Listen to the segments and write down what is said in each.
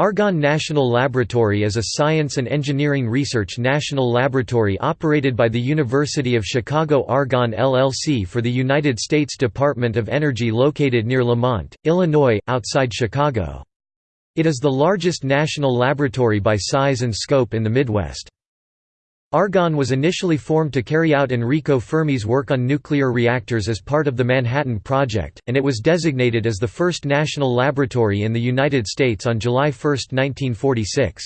Argonne National Laboratory is a science and engineering research national laboratory operated by the University of Chicago Argonne LLC for the United States Department of Energy located near Lemont, Illinois, outside Chicago. It is the largest national laboratory by size and scope in the Midwest. Argonne was initially formed to carry out Enrico Fermi's work on nuclear reactors as part of the Manhattan Project, and it was designated as the first national laboratory in the United States on July 1, 1946.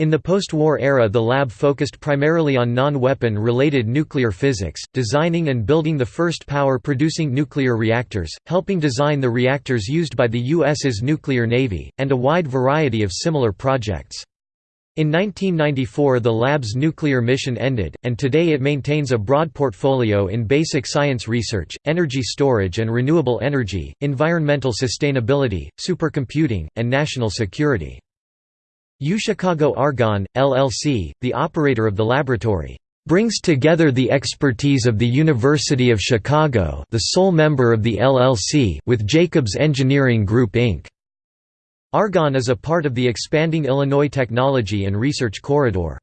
In the post-war era the lab focused primarily on non-weapon related nuclear physics, designing and building the first power-producing nuclear reactors, helping design the reactors used by the U.S.'s nuclear navy, and a wide variety of similar projects. In 1994 the lab's nuclear mission ended, and today it maintains a broad portfolio in basic science research, energy storage and renewable energy, environmental sustainability, supercomputing, and national security. UChicago Argonne, LLC, the operator of the laboratory, brings together the expertise of the University of Chicago the sole member of the LLC with Jacobs Engineering Group Inc. Argonne is a part of the expanding Illinois Technology and Research Corridor.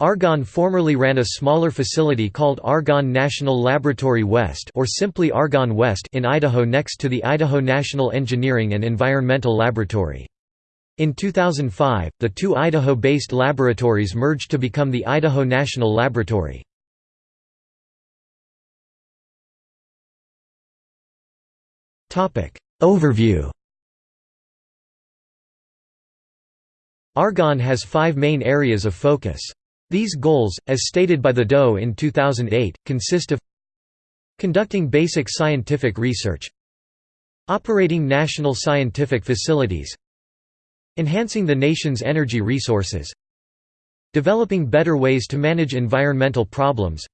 Argonne formerly ran a smaller facility called Argonne National Laboratory West or simply Argonne West in Idaho next to the Idaho National Engineering and Environmental Laboratory. In 2005, the two Idaho-based laboratories merged to become the Idaho National Laboratory. Overview Argonne has five main areas of focus. These goals, as stated by the DOE in 2008, consist of conducting basic scientific research operating national scientific facilities enhancing the nation's energy resources developing better ways to manage environmental problems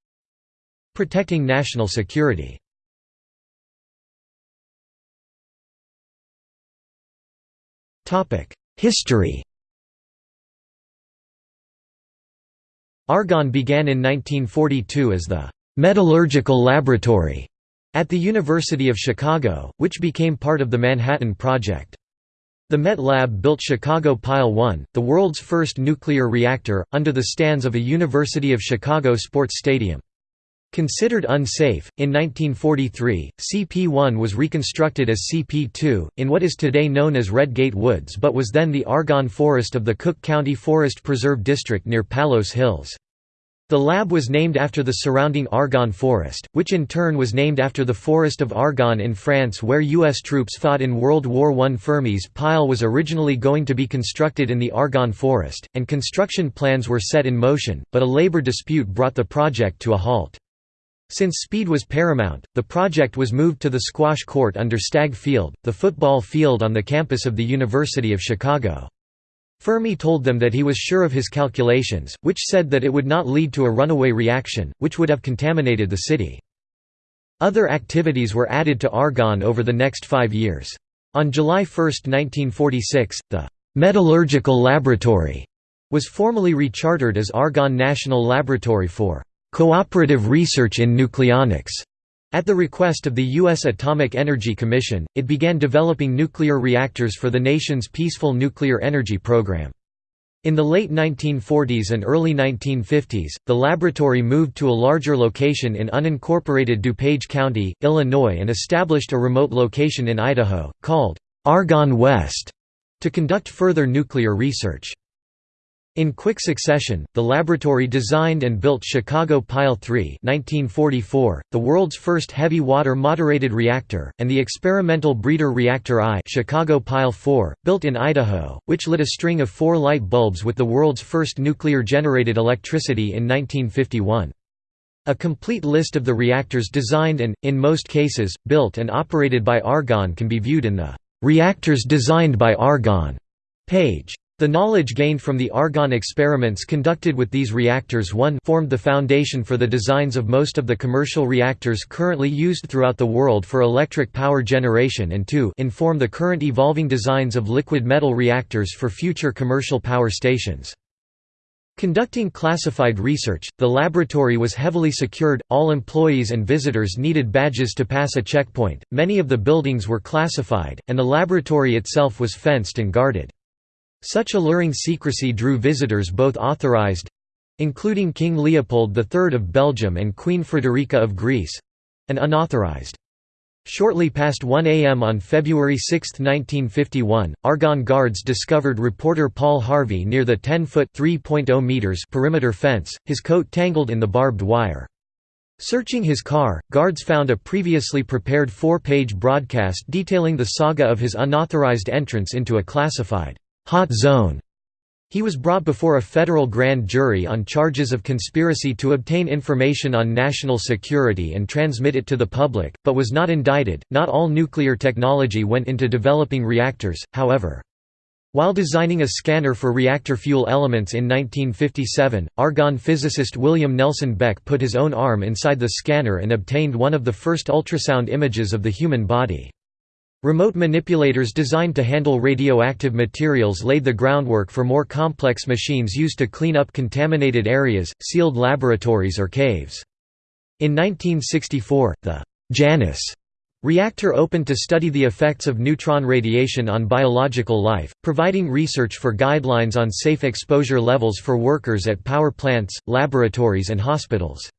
protecting national security History Argonne began in 1942 as the «Metallurgical Laboratory» at the University of Chicago, which became part of the Manhattan Project. The Met Lab built Chicago Pile 1, the world's first nuclear reactor, under the stands of a University of Chicago sports stadium. Considered unsafe, in 1943, CP1 was reconstructed as CP2, in what is today known as Red Gate Woods but was then the Argonne Forest of the Cook County Forest Preserve District near Palos Hills. The lab was named after the surrounding Argonne Forest, which in turn was named after the Forest of Argonne in France where U.S. troops fought in World War I. Fermi's pile was originally going to be constructed in the Argonne Forest, and construction plans were set in motion, but a labor dispute brought the project to a halt. Since speed was paramount, the project was moved to the squash court under Stagg Field, the football field on the campus of the University of Chicago. Fermi told them that he was sure of his calculations, which said that it would not lead to a runaway reaction, which would have contaminated the city. Other activities were added to Argonne over the next five years. On July 1, 1946, the «Metallurgical Laboratory» was formally rechartered as Argonne National Laboratory for cooperative research in nucleonics. At the request of the U.S. Atomic Energy Commission, it began developing nuclear reactors for the nation's peaceful nuclear energy program. In the late 1940s and early 1950s, the laboratory moved to a larger location in unincorporated DuPage County, Illinois and established a remote location in Idaho, called Argonne West, to conduct further nuclear research. In quick succession, the laboratory designed and built Chicago Pile 3 1944, the world's first heavy water moderated reactor, and the experimental breeder reactor I Chicago Pile 4, built in Idaho, which lit a string of four light bulbs with the world's first nuclear-generated electricity in 1951. A complete list of the reactors designed and, in most cases, built and operated by Argonne can be viewed in the "'Reactors Designed by Argonne' page. The knowledge gained from the Argonne experiments conducted with these reactors 1 formed the foundation for the designs of most of the commercial reactors currently used throughout the world for electric power generation and 2 inform the current evolving designs of liquid metal reactors for future commercial power stations. Conducting classified research, the laboratory was heavily secured, all employees and visitors needed badges to pass a checkpoint, many of the buildings were classified, and the laboratory itself was fenced and guarded. Such alluring secrecy drew visitors both authorized—including King Leopold III of Belgium and Queen Frederica of Greece—and unauthorized. Shortly past 1 a.m. on February 6, 1951, Argonne Guards discovered reporter Paul Harvey near the 10-foot perimeter fence, his coat tangled in the barbed wire. Searching his car, guards found a previously prepared four-page broadcast detailing the saga of his unauthorized entrance into a classified hot zone. He was brought before a federal grand jury on charges of conspiracy to obtain information on national security and transmit it to the public, but was not indicted. Not all nuclear technology went into developing reactors, however. While designing a scanner for reactor fuel elements in 1957, Argonne physicist William Nelson Beck put his own arm inside the scanner and obtained one of the first ultrasound images of the human body. Remote manipulators designed to handle radioactive materials laid the groundwork for more complex machines used to clean up contaminated areas, sealed laboratories or caves. In 1964, the Janus reactor opened to study the effects of neutron radiation on biological life, providing research for guidelines on safe exposure levels for workers at power plants, laboratories and hospitals.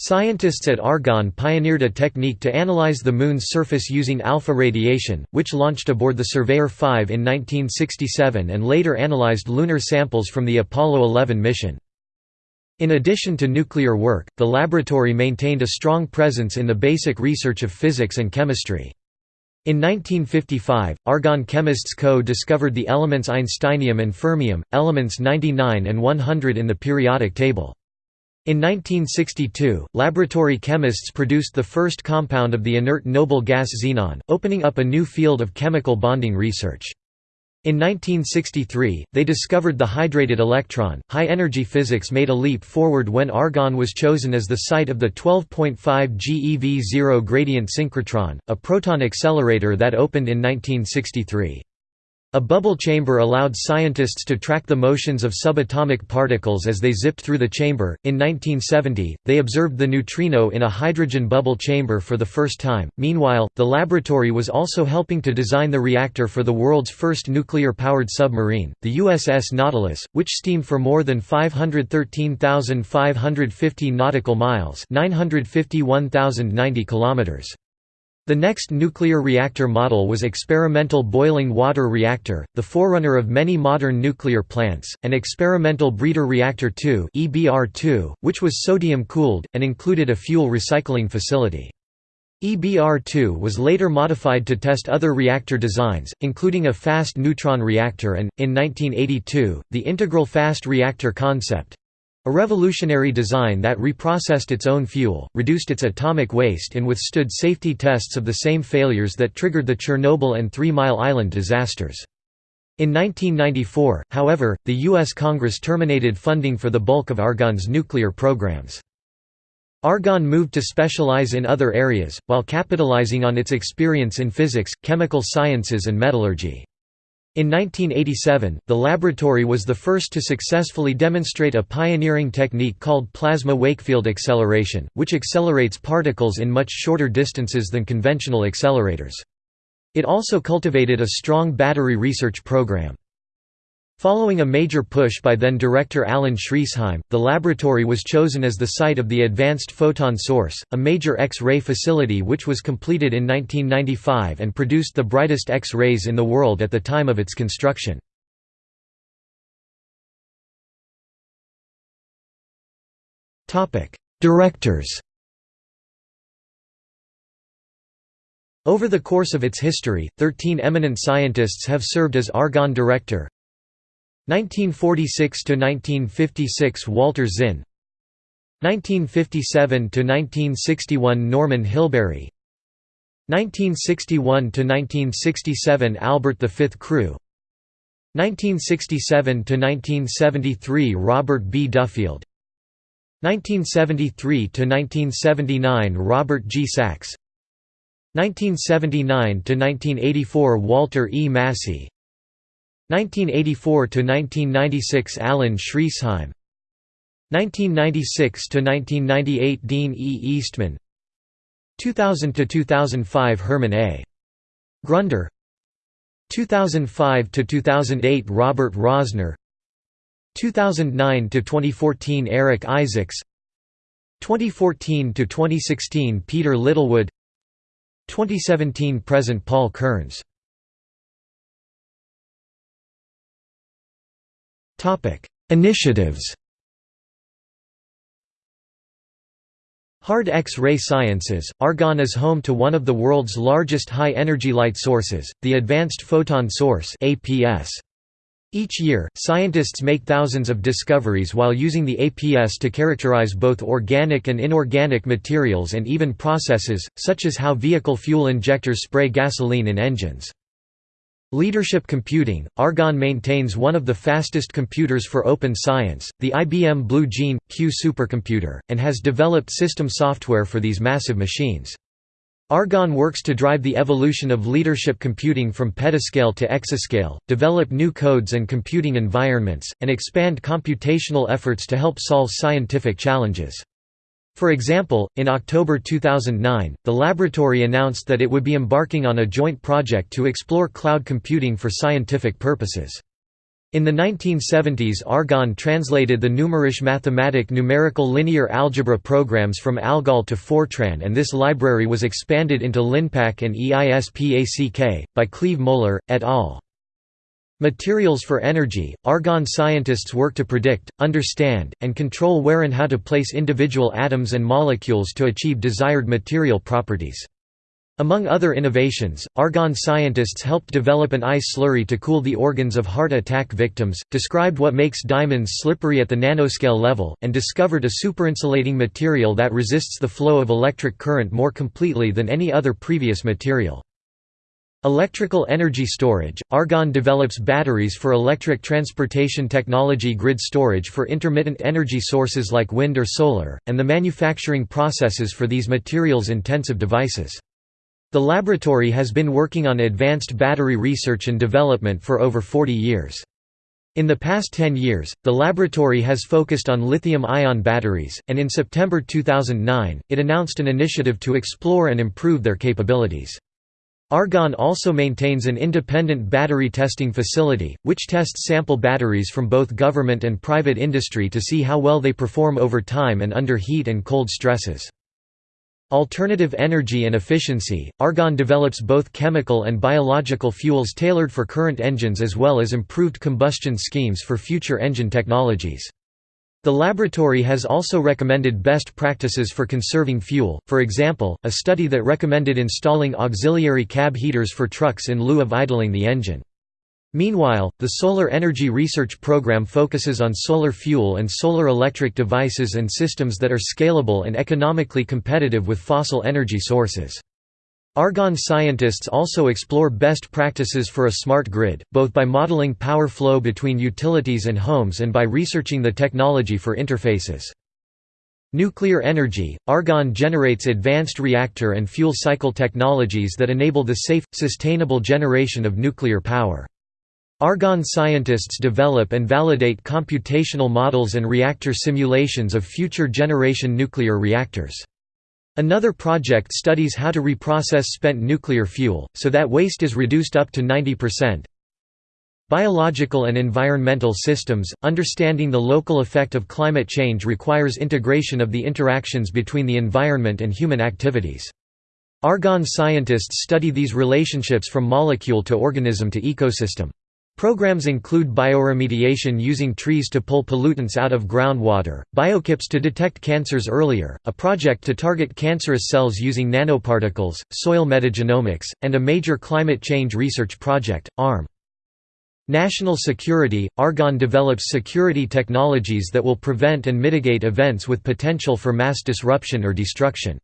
Scientists at Argonne pioneered a technique to analyze the Moon's surface using alpha radiation, which launched aboard the Surveyor 5 in 1967 and later analyzed lunar samples from the Apollo 11 mission. In addition to nuclear work, the laboratory maintained a strong presence in the basic research of physics and chemistry. In 1955, Argonne chemists co-discovered the elements einsteinium and fermium, elements 99 and 100 in the periodic table. In 1962, laboratory chemists produced the first compound of the inert noble gas xenon, opening up a new field of chemical bonding research. In 1963, they discovered the hydrated electron. High energy physics made a leap forward when Argonne was chosen as the site of the 12.5 GeV zero gradient synchrotron, a proton accelerator that opened in 1963. A bubble chamber allowed scientists to track the motions of subatomic particles as they zipped through the chamber. In 1970, they observed the neutrino in a hydrogen bubble chamber for the first time. Meanwhile, the laboratory was also helping to design the reactor for the world's first nuclear powered submarine, the USS Nautilus, which steamed for more than 513,550 nautical miles, 951,090 kilometers. The next nuclear reactor model was experimental boiling water reactor, the forerunner of many modern nuclear plants, and experimental breeder reactor 2 (EBR2), which was sodium-cooled and included a fuel recycling facility. EBR2 was later modified to test other reactor designs, including a fast neutron reactor and, in 1982, the integral fast reactor concept, a revolutionary design that reprocessed its own fuel, reduced its atomic waste and withstood safety tests of the same failures that triggered the Chernobyl and Three Mile Island disasters. In 1994, however, the U.S. Congress terminated funding for the bulk of Argonne's nuclear programs. Argonne moved to specialize in other areas, while capitalizing on its experience in physics, chemical sciences and metallurgy. In 1987, the laboratory was the first to successfully demonstrate a pioneering technique called plasma Wakefield acceleration, which accelerates particles in much shorter distances than conventional accelerators. It also cultivated a strong battery research program. Following a major push by then-director Alan Schriesheim, the laboratory was chosen as the site of the Advanced Photon Source, a major X-ray facility which was completed in 1995 and produced the brightest X-rays in the world at the time of its construction. Directors Over the course of its history, 13 eminent scientists have served as Argonne Director, 1946 to 1956 Walter Zinn. 1957 to 1961 Norman Hilberry. 1961 to 1967 Albert V Crewe. 1967 to 1973 Robert B. Duffield. 1973 to 1979 Robert G. Sachs. 1979 to 1984 Walter E. Massey 1984–1996 Alan Schriesheim. 1996–1998 Dean E. Eastman. 2000–2005 Herman A. Grunder. 2005 to 2008 Robert Rosner. 2009 to 2014 Eric Isaacs. 2014 to 2016 Peter Littlewood. 2017 present Paul Kearns Initiatives Hard X-ray sciences, Argonne is home to one of the world's largest high-energy light sources, the Advanced Photon Source Each year, scientists make thousands of discoveries while using the APS to characterize both organic and inorganic materials and even processes, such as how vehicle fuel injectors spray gasoline in engines. Leadership Computing – Argonne maintains one of the fastest computers for open science, the IBM Blue Gene – Q supercomputer, and has developed system software for these massive machines. Argonne works to drive the evolution of leadership computing from petascale to exascale, develop new codes and computing environments, and expand computational efforts to help solve scientific challenges. For example, in October 2009, the laboratory announced that it would be embarking on a joint project to explore cloud computing for scientific purposes. In the 1970s Argonne translated the Numerische Mathematik numerical linear algebra programs from ALGOL to Fortran and this library was expanded into LINPACK and EISPACK, by Cleve Moler, et al. Materials for energy – Argonne scientists work to predict, understand, and control where and how to place individual atoms and molecules to achieve desired material properties. Among other innovations, Argonne scientists helped develop an ice slurry to cool the organs of heart attack victims, described what makes diamonds slippery at the nanoscale level, and discovered a superinsulating material that resists the flow of electric current more completely than any other previous material. Electrical energy storage – Argonne develops batteries for electric transportation technology grid storage for intermittent energy sources like wind or solar, and the manufacturing processes for these materials-intensive devices. The laboratory has been working on advanced battery research and development for over 40 years. In the past 10 years, the laboratory has focused on lithium-ion batteries, and in September 2009, it announced an initiative to explore and improve their capabilities. Argonne also maintains an independent battery testing facility, which tests sample batteries from both government and private industry to see how well they perform over time and under heat and cold stresses. Alternative energy and efficiency – Argonne develops both chemical and biological fuels tailored for current engines as well as improved combustion schemes for future engine technologies. The laboratory has also recommended best practices for conserving fuel, for example, a study that recommended installing auxiliary cab heaters for trucks in lieu of idling the engine. Meanwhile, the Solar Energy Research Program focuses on solar fuel and solar electric devices and systems that are scalable and economically competitive with fossil energy sources. Argonne scientists also explore best practices for a smart grid, both by modeling power flow between utilities and homes and by researching the technology for interfaces. Nuclear energy – Argonne generates advanced reactor and fuel cycle technologies that enable the safe, sustainable generation of nuclear power. Argonne scientists develop and validate computational models and reactor simulations of future generation nuclear reactors. Another project studies how to reprocess spent nuclear fuel, so that waste is reduced up to 90%. Biological and environmental systems – Understanding the local effect of climate change requires integration of the interactions between the environment and human activities. Argonne scientists study these relationships from molecule to organism to ecosystem. Programs include bioremediation using trees to pull pollutants out of groundwater, biochips to detect cancers earlier, a project to target cancerous cells using nanoparticles, soil metagenomics, and a major climate change research project, ARM. National security – Argonne develops security technologies that will prevent and mitigate events with potential for mass disruption or destruction.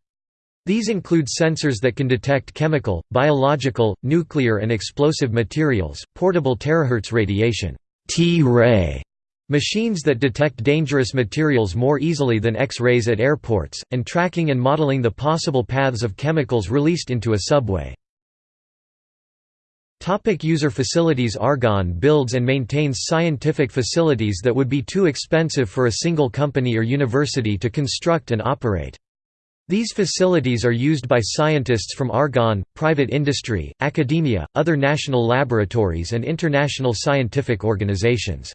These include sensors that can detect chemical, biological, nuclear and explosive materials, portable terahertz radiation T-ray machines that detect dangerous materials more easily than X-rays at airports, and tracking and modeling the possible paths of chemicals released into a subway. Topic user facilities Argonne builds and maintains scientific facilities that would be too expensive for a single company or university to construct and operate. These facilities are used by scientists from Argonne, private industry, academia, other national laboratories and international scientific organizations.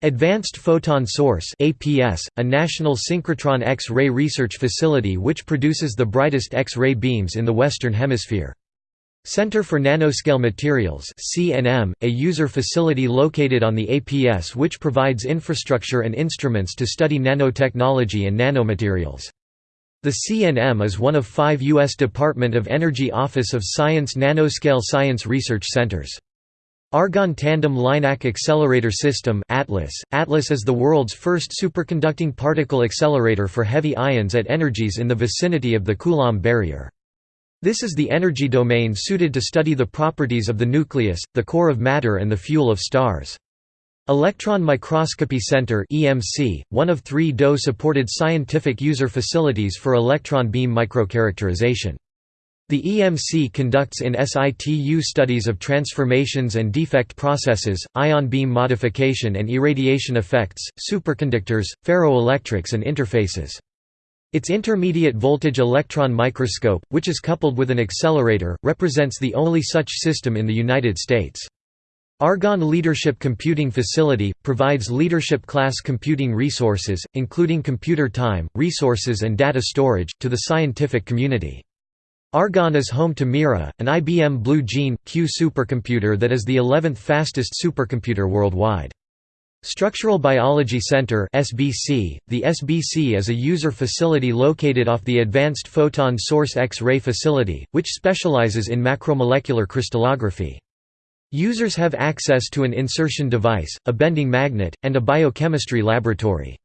Advanced Photon Source APS, a national synchrotron X-ray research facility which produces the brightest X-ray beams in the Western Hemisphere. Center for Nanoscale Materials CNM, a user facility located on the APS which provides infrastructure and instruments to study nanotechnology and nanomaterials. The CNM is one of five U.S. Department of Energy Office of Science nanoscale science research centers. Argonne Tandem LINAC Accelerator System ATLAS. ATLAS is the world's first superconducting particle accelerator for heavy ions at energies in the vicinity of the Coulomb barrier. This is the energy domain suited to study the properties of the nucleus, the core of matter and the fuel of stars. Electron Microscopy Center EMC, one of three DOE-supported scientific user facilities for electron beam microcharacterization. The EMC conducts in situ studies of transformations and defect processes, ion beam modification and irradiation effects, superconductors, ferroelectrics and interfaces. Its intermediate voltage electron microscope, which is coupled with an accelerator, represents the only such system in the United States. Argonne Leadership Computing Facility, provides leadership class computing resources, including computer time, resources and data storage, to the scientific community. Argonne is home to Mira, an IBM Blue Gene, Q supercomputer that is the 11th fastest supercomputer worldwide. Structural Biology Center SBC. .The SBC is a user facility located off the Advanced Photon Source X-ray Facility, which specializes in macromolecular crystallography. Users have access to an insertion device, a bending magnet, and a biochemistry laboratory.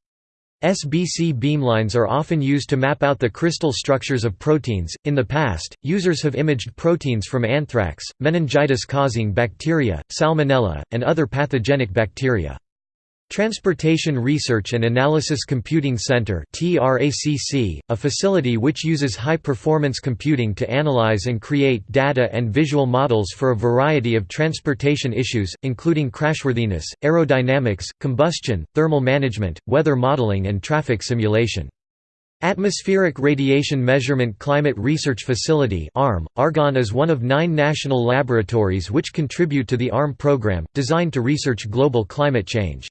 SBC beamlines are often used to map out the crystal structures of proteins. In the past, users have imaged proteins from anthrax, meningitis causing bacteria, salmonella, and other pathogenic bacteria. Transportation Research and Analysis Computing Center a facility which uses high-performance computing to analyze and create data and visual models for a variety of transportation issues, including crashworthiness, aerodynamics, combustion, thermal management, weather modeling and traffic simulation. Atmospheric Radiation Measurement Climate Research Facility ARM. Argonne is one of nine national laboratories which contribute to the ARM program, designed to research global climate change.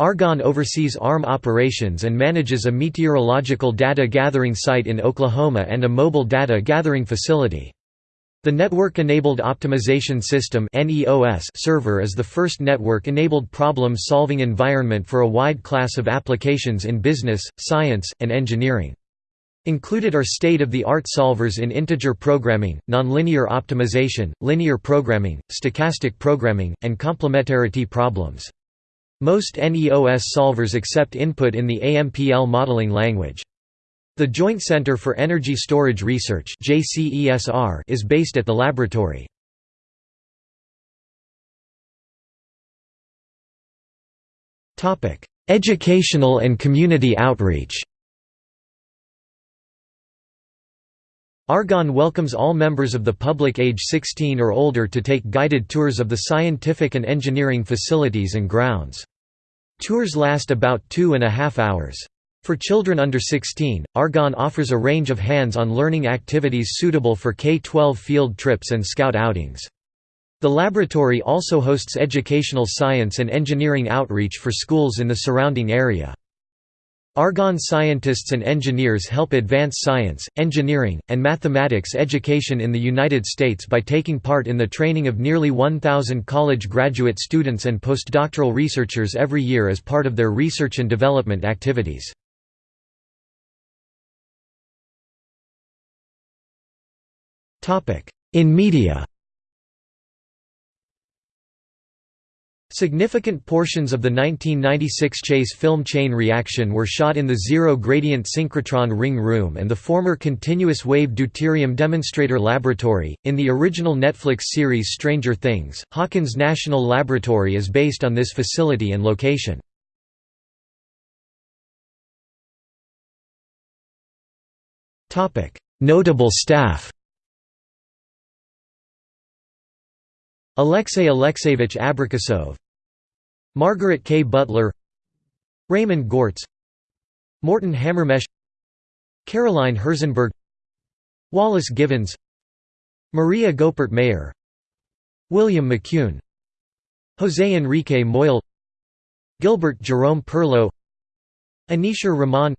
Argonne oversees ARM operations and manages a meteorological data gathering site in Oklahoma and a mobile data gathering facility. The Network-Enabled Optimization System server is the first network-enabled problem-solving environment for a wide class of applications in business, science, and engineering. Included are state-of-the-art solvers in integer programming, nonlinear optimization, linear programming, stochastic programming, and complementarity problems. Most NEOS solvers accept input in the AMPL modeling language. The Joint Center for Energy Storage Research is based at the laboratory. Educational and community outreach Argonne welcomes all members of the public age 16 or older to take guided tours of the scientific and engineering facilities and grounds. Tours last about two and a half hours. For children under 16, Argonne offers a range of hands-on learning activities suitable for K-12 field trips and scout outings. The laboratory also hosts educational science and engineering outreach for schools in the surrounding area. Argonne scientists and engineers help advance science, engineering, and mathematics education in the United States by taking part in the training of nearly 1,000 college graduate students and postdoctoral researchers every year as part of their research and development activities. In media Significant portions of the 1996 Chase film Chain Reaction were shot in the zero-gradient synchrotron ring room and the former continuous-wave deuterium demonstrator laboratory. In the original Netflix series Stranger Things, Hawkins National Laboratory is based on this facility and location. Notable staff Alexey Alexeyevich Abrikosov Margaret K. Butler Raymond Goertz Morton Hamermesh Caroline Herzenberg Wallace Givens Maria Goeppert Mayer William McCune José Enrique Moyal Gilbert Jerome Perlow Aneesur Rahman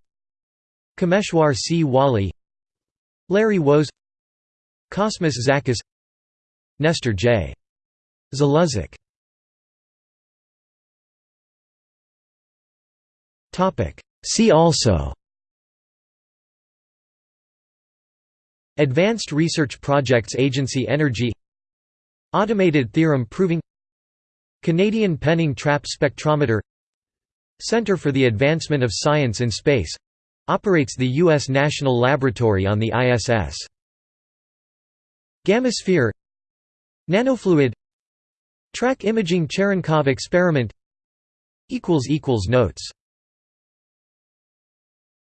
Kameshwar C. Wali Larry Wos Cosmas Zachos Nestor J. Zaluzec See also Advanced Research Projects Agency Energy Automated theorem proving Canadian Penning Trap Spectrometer Center for the Advancement of Science in Space operates the U.S. National Laboratory on the ISS. Gammasphere Nanofluid Track Imaging Cherenkov experiment. Notes